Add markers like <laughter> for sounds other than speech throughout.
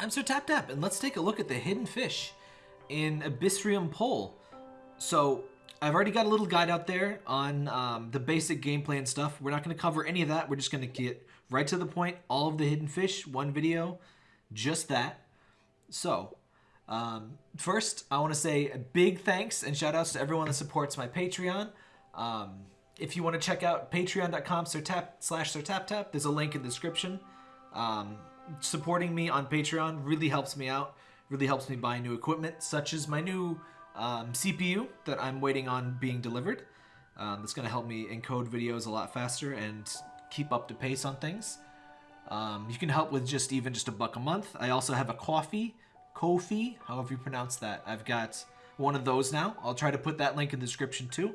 I'm Sir Tap Tap, and let's take a look at the hidden fish in Abyssrium Pole. So, I've already got a little guide out there on um, the basic gameplay and stuff. We're not going to cover any of that. We're just going to get right to the point. All of the hidden fish, one video, just that. So, um, first, I want to say a big thanks and shout outs to everyone that supports my Patreon. Um, if you want to check out patreon.com slash sirtaptap, there's a link in the description. Um, supporting me on Patreon really helps me out, really helps me buy new equipment, such as my new um, CPU that I'm waiting on being delivered. Um, that's going to help me encode videos a lot faster and keep up to pace on things. Um, you can help with just even just a buck a month. I also have a coffee, Ko-fi, however you pronounce that. I've got one of those now. I'll try to put that link in the description too.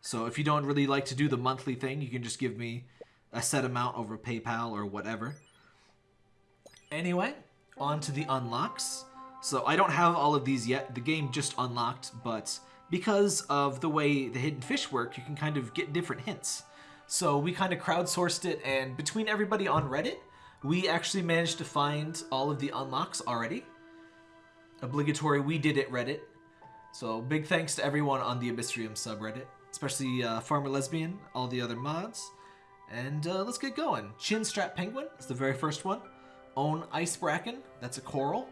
So if you don't really like to do the monthly thing, you can just give me a set amount over PayPal or whatever. Anyway, on to the unlocks. So I don't have all of these yet. The game just unlocked, but because of the way the hidden fish work, you can kind of get different hints. So we kind of crowdsourced it, and between everybody on Reddit, we actually managed to find all of the unlocks already. Obligatory we did it Reddit. So big thanks to everyone on the Abyssrium subreddit, especially uh, Farmer Lesbian, all the other mods. And uh, let's get going. Chinstrap Penguin is the very first one. Own Ice Bracken, that's a coral.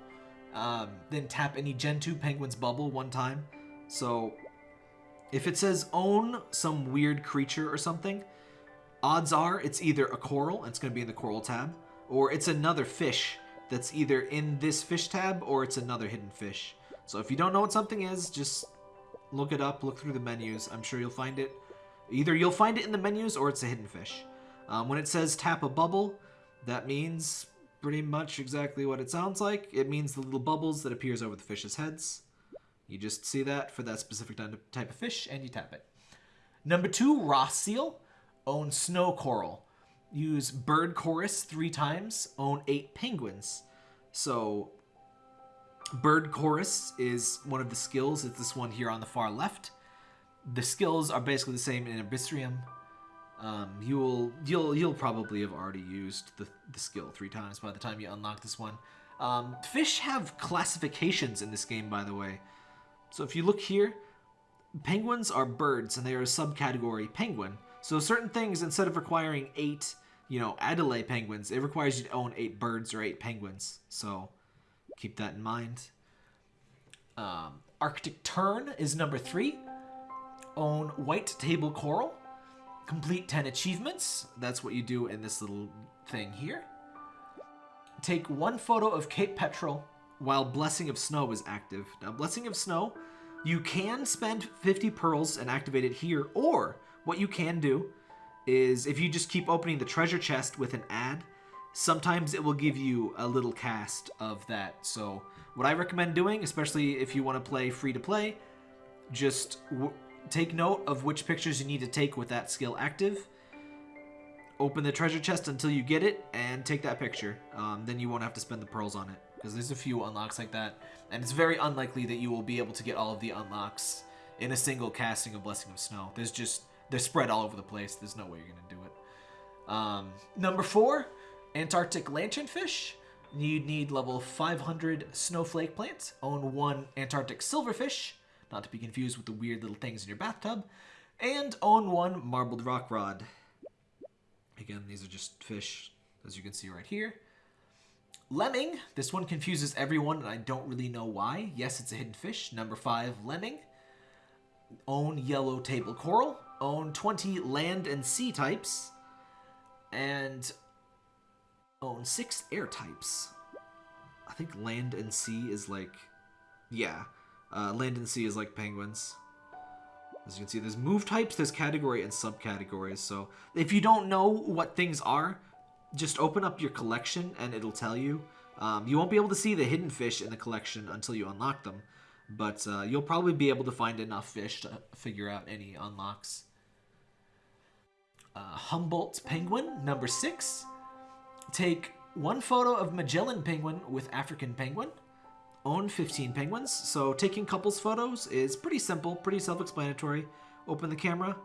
Um, then tap any Gen 2 Penguin's bubble one time. So if it says own some weird creature or something, odds are it's either a coral, and it's going to be in the coral tab, or it's another fish that's either in this fish tab or it's another hidden fish. So if you don't know what something is, just look it up, look through the menus. I'm sure you'll find it. Either you'll find it in the menus or it's a hidden fish. Um, when it says tap a bubble, that means pretty much exactly what it sounds like. It means the little bubbles that appears over the fish's heads. You just see that for that specific type of fish and you tap it. Number two, Ross Seal. Own snow coral. Use bird chorus three times. Own eight penguins. So bird chorus is one of the skills. It's this one here on the far left. The skills are basically the same in Abyssrium. Um, you will you'll you'll probably have already used the, the skill three times by the time you unlock this one. Um, fish have classifications in this game, by the way. So if you look here, penguins are birds, and they are a subcategory penguin. So certain things, instead of requiring eight, you know, Adelaide penguins, it requires you to own eight birds or eight penguins. So keep that in mind. Um, Arctic Tern is number three. Own white table coral. Complete 10 achievements. That's what you do in this little thing here. Take one photo of Cape Petrel while Blessing of Snow is active. Now, Blessing of Snow, you can spend 50 pearls and activate it here, or what you can do is if you just keep opening the treasure chest with an ad, sometimes it will give you a little cast of that. So what I recommend doing, especially if you want to play free to play, just take note of which pictures you need to take with that skill active. Open the treasure chest until you get it and take that picture. Um, then you won't have to spend the pearls on it because there's a few unlocks like that. And it's very unlikely that you will be able to get all of the unlocks in a single casting of Blessing of Snow. There's just, they're spread all over the place. There's no way you're going to do it. Um, number four, Antarctic lanternfish. You'd need level 500 snowflake plants, Own one Antarctic silverfish not to be confused with the weird little things in your bathtub, and own one marbled rockcod. Again, these are just fish, as you can see right here. Lemming, this one confuses everyone, and I don't really know why. Yes, it's a hidden fish. Number five, lemming. Own yellow table coral. Own 20 land and sea types. And own six air types. I think land and sea is like, yeah. Uh, land and sea is like penguins. As you can see, there's move types, there's category and subcategories. So if you don't know what things are, just open up your collection and it'll tell you. Um, you won't be able to see the hidden fish in the collection until you unlock them. But uh, you'll probably be able to find enough fish to figure out any unlocks. Uh, Humboldt Penguin, number six. Take one photo of Magellan Penguin with African Penguin own 15 penguins, so taking couples photos is pretty simple, pretty self-explanatory. Open the camera,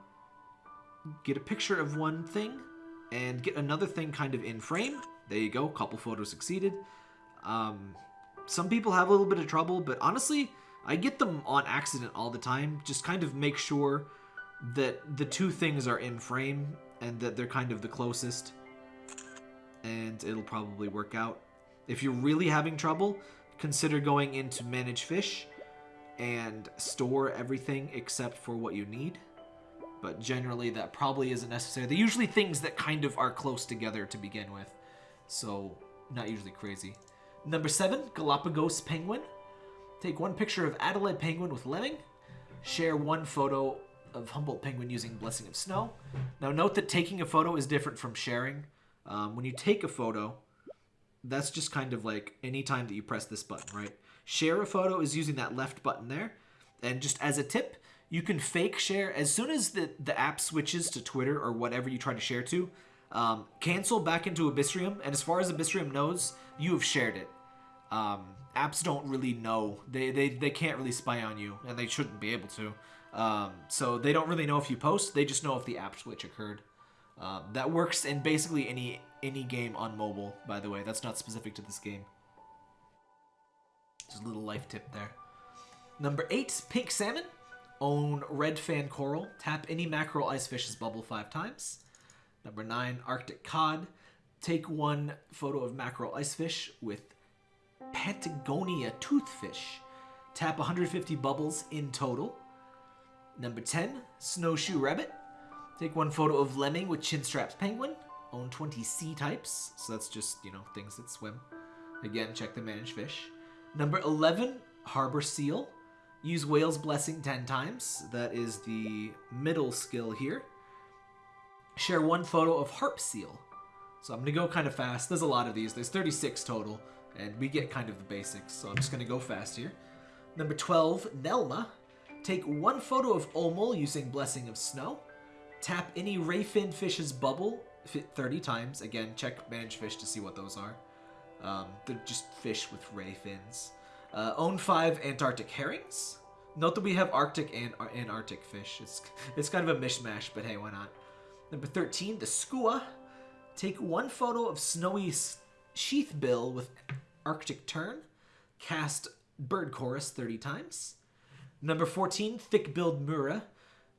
get a picture of one thing, and get another thing kind of in frame. There you go, couple photos succeeded. Um, some people have a little bit of trouble, but honestly, I get them on accident all the time. Just kind of make sure that the two things are in frame and that they're kind of the closest. And it'll probably work out. If you're really having trouble, consider going into Manage Fish and store everything except for what you need. But generally, that probably isn't necessary. They're usually things that kind of are close together to begin with. So, not usually crazy. Number seven, Galapagos Penguin. Take one picture of Adelaide Penguin with Lemming. Share one photo of Humboldt Penguin using Blessing of Snow. Now, note that taking a photo is different from sharing. Um, when you take a photo, that's just kind of like any time that you press this button, right? Share a photo is using that left button there. And just as a tip, you can fake share as soon as the, the app switches to Twitter or whatever you try to share to. Um, cancel back into Abyssrium, and as far as Abyssrium knows, you have shared it. Um, apps don't really know. They, they, they can't really spy on you, and they shouldn't be able to. Um, so they don't really know if you post. They just know if the app switch occurred. Um, that works in basically any any game on mobile, by the way. That's not specific to this game. Just a little life tip there. Number eight, pink salmon. Own red fan coral. Tap any mackerel ice fish's bubble five times. Number nine, arctic cod. Take one photo of mackerel ice fish with Patagonia toothfish. Tap 150 bubbles in total. Number 10, snowshoe rabbit. Take one photo of lemming with chin straps penguin. Own 20 sea types. So that's just, you know, things that swim. Again, check the managed fish. Number 11, harbor seal. Use whale's blessing 10 times. That is the middle skill here. Share one photo of harp seal. So I'm going to go kind of fast. There's a lot of these. There's 36 total. And we get kind of the basics. So I'm just going to go fast here. Number 12, Nelma. Take one photo of Omul using Blessing of Snow. Tap any Rayfin fish's bubble 30 times. Again, check Manage Fish to see what those are. Um, they're just fish with ray fins. Uh, own five Antarctic herrings. Note that we have Arctic and Antarctic fish. It's, <laughs> it's kind of a mishmash, but hey, why not? Number 13, the skua. Take one photo of snowy sheathbill with Arctic tern. Cast bird chorus 30 times. Number 14, thick-billed mura.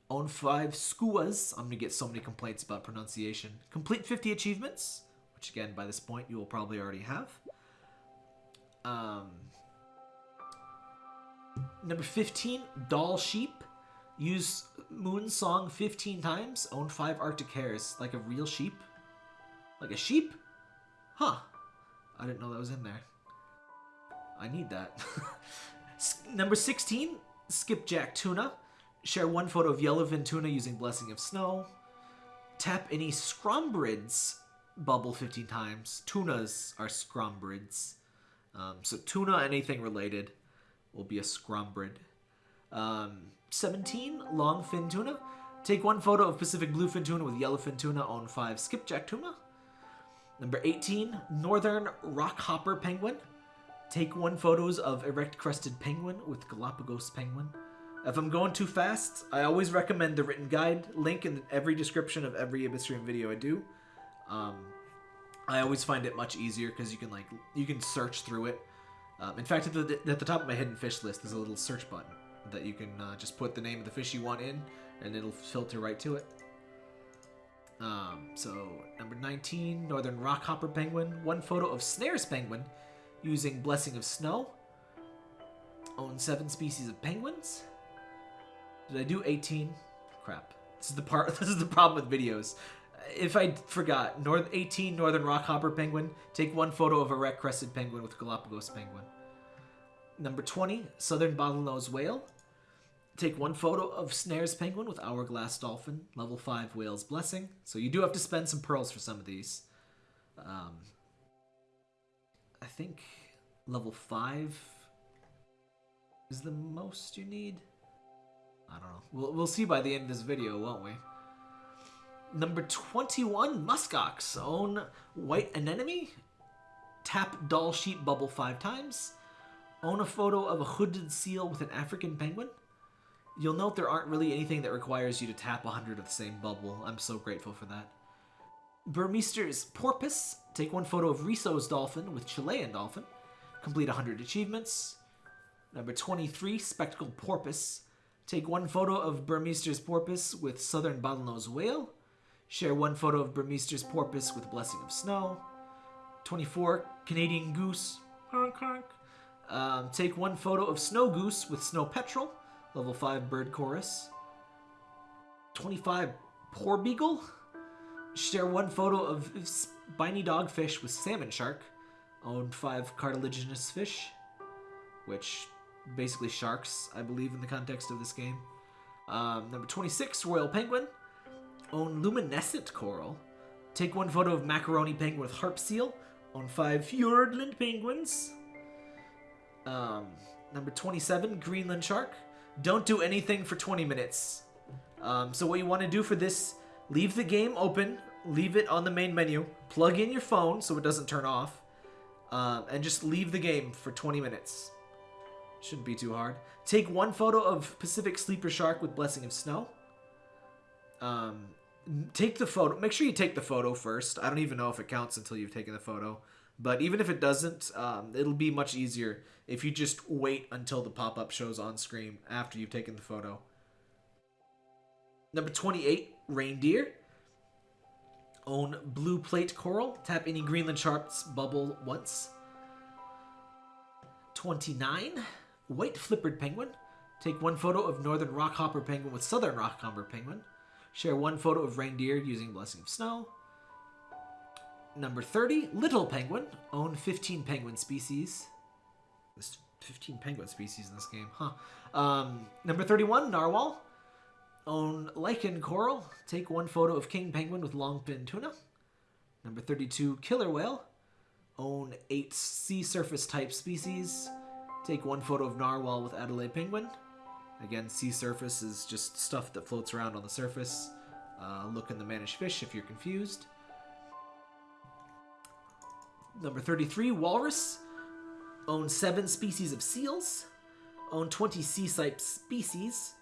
Own five skuas. I'm going to get so many complaints about pronunciation. Complete 50 achievements, which again, by this point, you will probably already have. Um, number 15, Dall Sheep. Use Moon Song 15 times. Own 5 Arctic hares. Like a real sheep. Like a sheep? Huh. I didn't know that was in there. I need that. <laughs> number 16, Skipjack Tuna. Share one photo of yellowfin tuna using Blessing of Snow. Tap any scrombrids bubble 15 times. Tunas are scrombrids. Um, so tuna, anything related, will be a scrombrid. Um, 17, longfin tuna. Take one photo of Pacific bluefin tuna with yellowfin tuna. Own five skipjack tuna. Number 18, northern rockhopper penguin. Take one photos of erect crested penguin with Galapagos penguin. If I'm going too fast, I always recommend the written guide link in every description of every Abyssrium video I do. Um, I always find it much easier because you can like you can search through it. Um, in fact, at the, at the top of my hidden fish list, there's a little search button that you can uh, just put the name of the fish you want in, and it'll filter right to it. Um, so number 19, northern rockhopper penguin. One photo of snares penguin using blessing of snow. Own seven species of penguins. Did I do 18? Crap. This is the part. <laughs> This is the problem with videos. If I forgot, North 18 Northern Rockhopper Penguin. Take one photo of a red crested penguin with Galapagos penguin. Number 20 Southern Bottlenose Whale. Take one photo of Snares Penguin with Hourglass Dolphin. Level 5 Whale's Blessing. So you do have to spend some pearls for some of these. Um, I think level 5 is the most you need. I don't know. We'll, we'll see by the end of this video, won't we? Number 21, Muskox. Own White Anemone. Tap Dall Sheep Bubble five times. Own a photo of a hooded seal with an African penguin. You'll note there aren't really anything that requires you to tap 100 of the same bubble. I'm so grateful for that. Burmeister's Porpoise. Take one photo of Risso's dolphin with Chilean dolphin. Complete 100 achievements. Number 23, Spectacled Porpoise. Take one photo of Burmeister's porpoise with southern bottlenose whale. Share one photo of Burmeister's porpoise with blessing of snow. 24, Canadian goose. Honk, honk. Um, take one photo of snow goose with snow petrel. Level 5 bird chorus. 25, porbeagle. Share one photo of spiny dogfish with salmon shark. Own five cartilaginous fish, which basically sharks, I believe, in the context of this game. Um, number 26, Royal Penguin. Own luminescent coral. Take one photo of macaroni penguin with harp seal. Own five Fiordland penguins. Um, number 27, Greenland shark. Don't do anything for 20 minutes. Um, so what you want to do for this, leave the game open, leave it on the main menu, plug in your phone so it doesn't turn off, um, and just leave the game for 20 minutes. Shouldn't be too hard. Take one photo of Pacific Sleeper Shark with Blessing of Snow. Um, take the photo. Make sure you take the photo first. I don't even know if it counts until you've taken the photo. But even if it doesn't, um, it'll be much easier if you just wait until the pop-up shows on screen after you've taken the photo. Number 28, Reindeer. Own Blue Plate Coral. Tap any Greenland Shark's bubble once. 29, White Flippered Penguin. Take one photo of Northern Rockhopper Penguin with Southern Rockhopper Penguin. Share one photo of Reindeer using Blessing of Snow. Number 30, Little Penguin. Own 15 penguin species. There's 15 penguin species in this game, huh? Um, number 31, Narwhal. Own Lichen Coral. Take one photo of King Penguin with Longfin Tuna. Number 32, Killer Whale. Own 8 sea surface type species. Take one photo of Narwhal with Adelaide Penguin. Again, sea surface is just stuff that floats around on the surface. Uh, look in the managed fish if you're confused. Number 33, Walrus. Own 7 species of seals. Own 20 sea type species.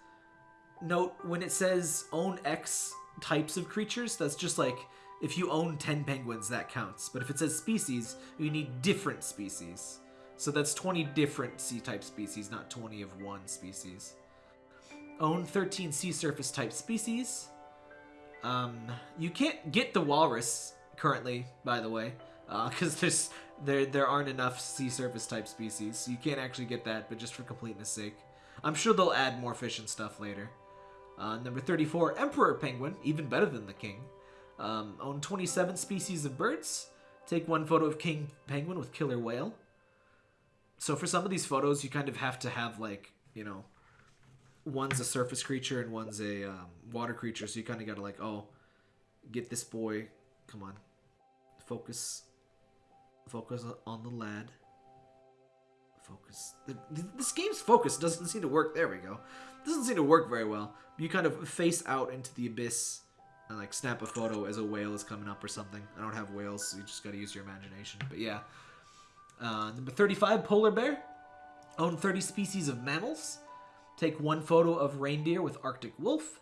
Note, when it says own X types of creatures, that's just like if you own 10 penguins, that counts. But if it says species, you need different species. So that's 20 different sea type species, not 20 of one species. Own 13 sea surface type species. Um, you can't get the walrus currently, by the way, because uh, there's there there aren't enough sea surface type species. You can't actually get that, but just for completeness sake. I'm sure they'll add more fish and stuff later. Uh, number 34, Emperor Penguin, even better than the King. Um, own 27 species of birds. Take one photo of King Penguin with Killer Whale. So for some of these photos, you kind of have to have like, you know, one's a surface creature and one's a um, water creature. So you kind of got to like, oh, get this boy. Come on. Focus. Focus on the lad. Focus. This game's focus doesn't seem to work. There we go. Doesn't seem to work very well. You kind of face out into the abyss and like snap a photo as a whale is coming up or something. I don't have whales, so you just gotta use your imagination. But yeah. Uh, number 35, polar bear. Own 30 species of mammals. Take one photo of reindeer with Arctic wolf.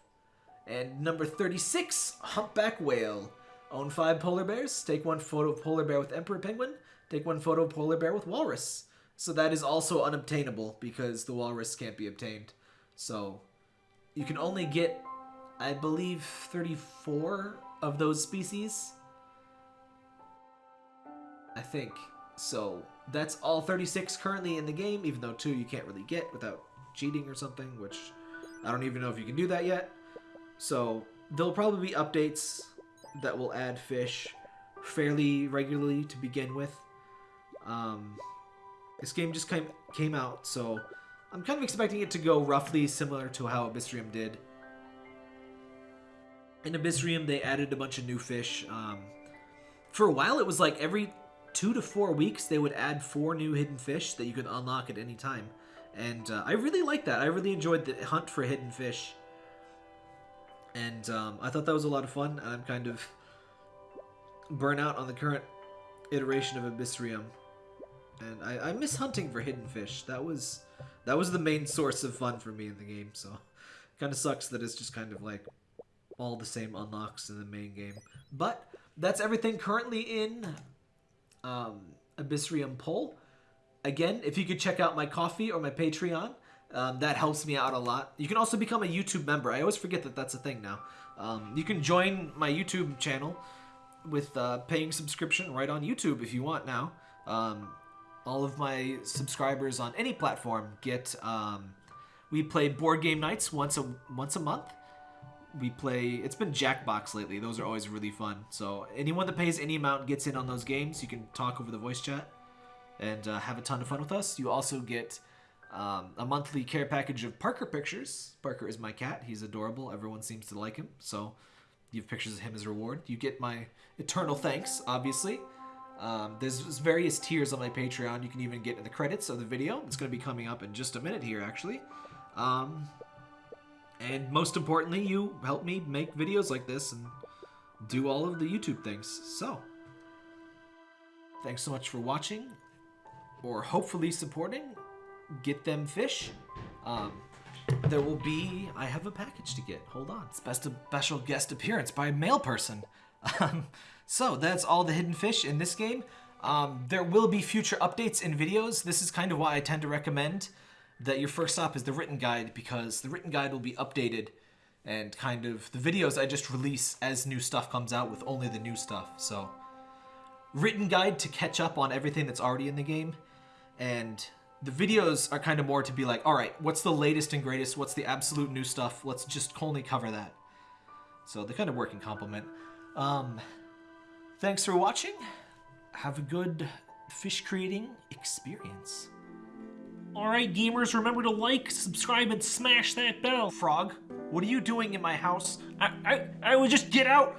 And number 36, humpback whale. Own five polar bears. Take one photo of polar bear with emperor penguin. Take one photo of polar bear with walrus. So that is also unobtainable because the walrus can't be obtained. So you can only get, I believe, 34 of those species. I think. So that's all 36 currently in the game, even though two you can't really get without cheating or something, which I don't even know if you can do that yet. So there'll probably be updates that will add fish fairly regularly to begin with. Um, this game just came came out, so I'm kind of expecting it to go roughly similar to how Abyssrium did. In Abyssrium, they added a bunch of new fish. Um, for a while, it was like every two to four weeks, they would add four new hidden fish that you could unlock at any time. And uh, I really liked that. I really enjoyed the hunt for hidden fish. And um, I thought that was a lot of fun. I'm kind of burnout on the current iteration of Abyssrium. And I, I miss hunting for hidden fish. That was that was the main source of fun for me in the game. So kind of sucks that it's just kind of like all the same unlocks in the main game. But that's everything currently in um, Abyssrium Pole. again, if you could check out my coffee or my Patreon, um, that helps me out a lot. You can also become a YouTube member. I always forget that that's a thing now. Um, you can join my YouTube channel with uh, paying subscription right on YouTube if you want now. Um, all of my subscribers on any platform get. Um, we play board game nights once a once a month. We play. It's been Jackbox lately. Those are always really fun. So anyone that pays any amount gets in on those games. You can talk over the voice chat and uh, have a ton of fun with us. You also get um, a monthly care package of Parker pictures. Parker is my cat. He's adorable. Everyone seems to like him. So you have pictures of him as a reward. You get my eternal thanks, obviously. Um, there's various tiers on my Patreon. You can even get in the credits of the video. It's going to be coming up in just a minute here, actually. Um, and most importantly, you help me make videos like this and do all of the YouTube things. So, thanks so much for watching, or hopefully supporting. Get them fish. Um, there will be. I have a package to get. Hold on. It's best a special guest appearance by a male person. Um, so that's all the hidden fish in this game. Um, there will be future updates and videos. This is kind of why I tend to recommend that your first stop is the written guide because the written guide will be updated and kind of the videos I just release as new stuff comes out with only the new stuff. So written guide to catch up on everything that's already in the game and the videos are kind of more to be like, all right, what's the latest and greatest? What's the absolute new stuff? Let's just only cover that. So they kind of work in complement. Um, thanks for watching. Have a good fish creating experience. Alright, gamers, remember to like, subscribe, and smash that bell. Frog, what are you doing in my house? I, I, I would just get out.